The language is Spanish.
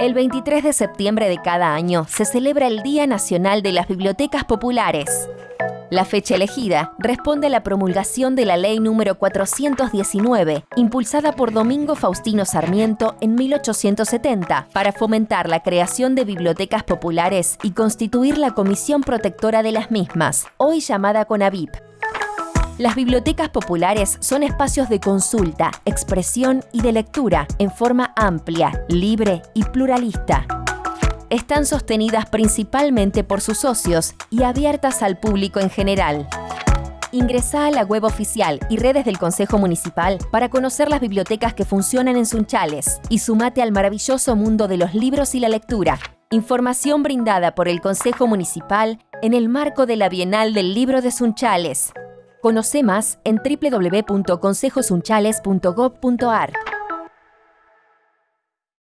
El 23 de septiembre de cada año se celebra el Día Nacional de las Bibliotecas Populares. La fecha elegida responde a la promulgación de la Ley número 419, impulsada por Domingo Faustino Sarmiento en 1870, para fomentar la creación de bibliotecas populares y constituir la Comisión Protectora de las mismas, hoy llamada CONAVIP. Las bibliotecas populares son espacios de consulta, expresión y de lectura en forma amplia, libre y pluralista. Están sostenidas principalmente por sus socios y abiertas al público en general. Ingresa a la web oficial y redes del Consejo Municipal para conocer las bibliotecas que funcionan en Sunchales y sumate al maravilloso mundo de los libros y la lectura. Información brindada por el Consejo Municipal en el marco de la Bienal del Libro de Sunchales. Conoce más en www.consejosunchales.gov.ar.